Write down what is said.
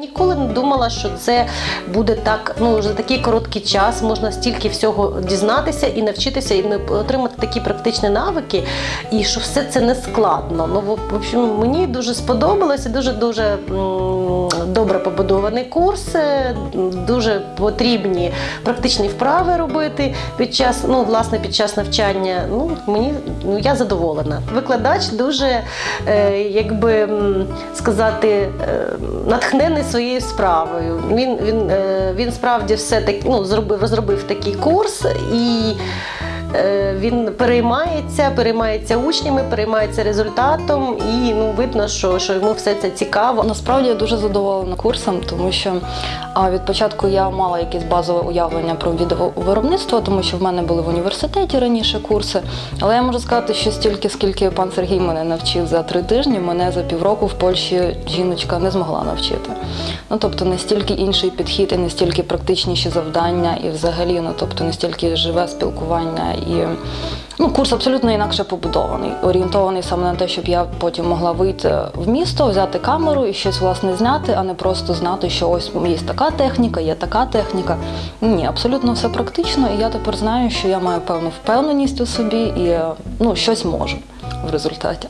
Ніколи не думала, що це буде так. Ну за такий короткий час можна стільки всього дізнатися і навчитися, і отримати такі практичні навики, і що все це не складно. Ну в общем, мені дуже сподобалося. Дуже дуже добре побудований курс. е, Дуже потрібні практичні вправи робити під час, ну власне під час навчання. Ну мені ну я задоволена. Викладач дуже е, якби сказати е, натхнений своєю справою. Він він, е, він справді все так ну зробив розробив такий курс і. Він переймається, переймається учнями, переймається результатом, і ну видно, що, що йому все це цікаво. Насправді я дуже задоволена курсом, тому що а, від початку я мала якесь базове уявлення про відеовиробництво, тому що в мене були в університеті раніше курси. Але я можу сказати, що стільки, скільки пан Сергій мене навчив за три тижні, мене за півроку в Польщі жіночка не змогла навчити. Ну тобто настільки інший підхід і настільки практичніші завдання, і взагалі, ну тобто настільки живе спілкування і. Ну, курс абсолютно інакше побудований, орієнтований саме на те, щоб я потім могла вийти в місто, взяти камеру і щось власне зняти, а не просто знати, що ось є така техніка, є така техніка. Ні, абсолютно все практично, і я тепер знаю, що я маю певну впевненість у собі і ну щось можу в результаті.